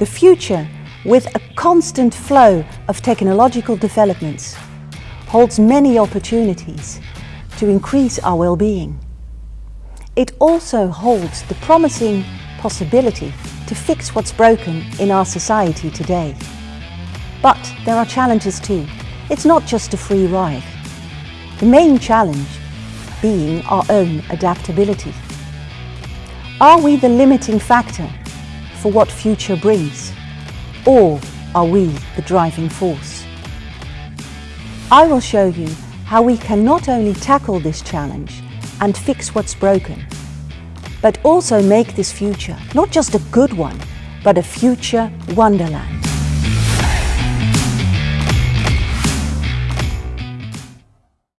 The future, with a constant flow of technological developments, holds many opportunities to increase our well-being. It also holds the promising possibility to fix what's broken in our society today. But there are challenges too. It's not just a free ride. The main challenge being our own adaptability. Are we the limiting factor for what future brings? Or are we the driving force? I will show you how we can not only tackle this challenge and fix what's broken, but also make this future not just a good one, but a future wonderland.